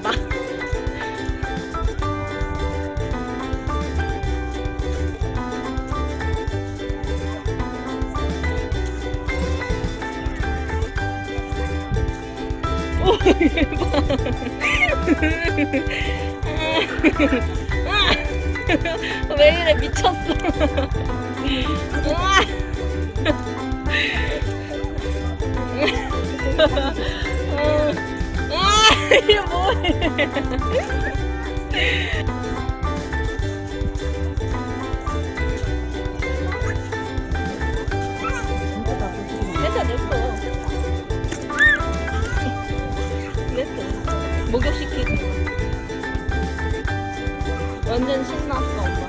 봐. 오 대박. 왜 이래 미쳤어. 아, 이게. 냈어. 목욕시키지. 완전 신났어, 엄마.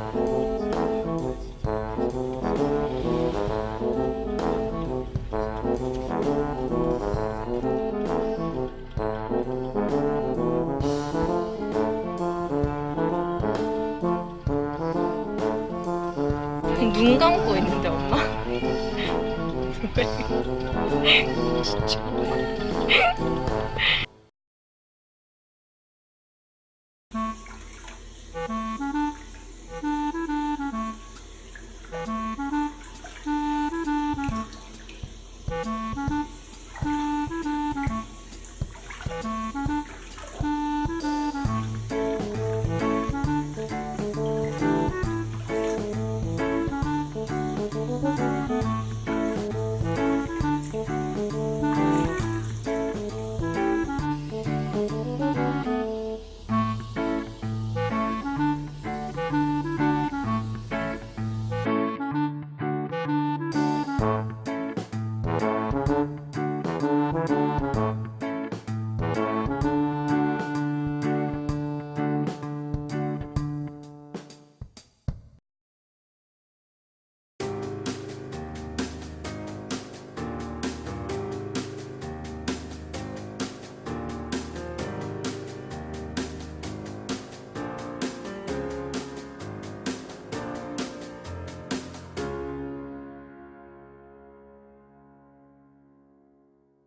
눈 감고 있는데 엄마? 진짜.